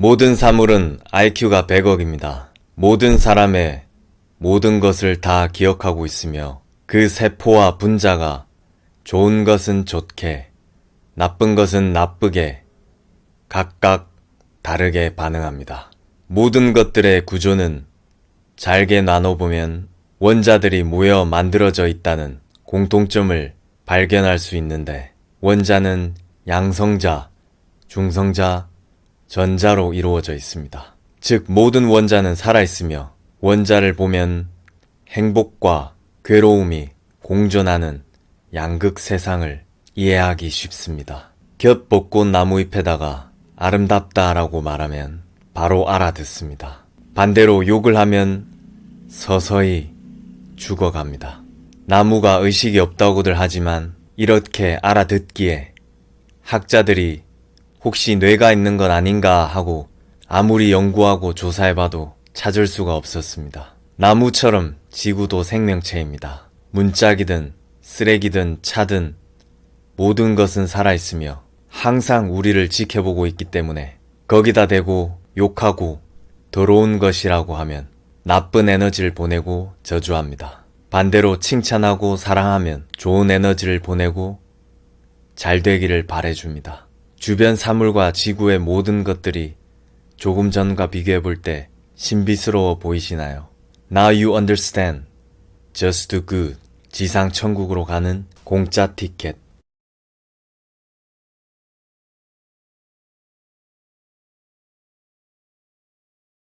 모든 사물은 IQ가 100억입니다. 모든 사람의 모든 것을 다 기억하고 있으며 그 세포와 분자가 좋은 것은 좋게, 나쁜 것은 나쁘게 각각 다르게 반응합니다. 모든 것들의 구조는 잘게 나눠보면 원자들이 모여 만들어져 있다는 공통점을 발견할 수 있는데 원자는 양성자, 중성자, 전자로 이루어져 있습니다. 즉 모든 원자는 살아있으며 원자를 보면 행복과 괴로움이 공존하는 양극 세상을 이해하기 쉽습니다. 겹 벚꽃 나무잎에다가 아름답다라고 말하면 바로 알아듣습니다. 반대로 욕을 하면 서서히 죽어갑니다. 나무가 의식이 없다고들 하지만 이렇게 알아듣기에 학자들이 혹시 뇌가 있는 건 아닌가 하고 아무리 연구하고 조사해봐도 찾을 수가 없었습니다. 나무처럼 지구도 생명체입니다. 문짝이든 쓰레기든 차든 모든 것은 살아있으며 항상 우리를 지켜보고 있기 때문에 거기다 대고 욕하고 더러운 것이라고 하면 나쁜 에너지를 보내고 저주합니다. 반대로 칭찬하고 사랑하면 좋은 에너지를 보내고 잘 되기를 바래줍니다. 주변 사물과 지구의 모든 것들이 조금 전과 비교해 볼 때 신비스러워 보이시나요? Now you understand. Just do good. 지상 천국으로 가는 공짜 티켓.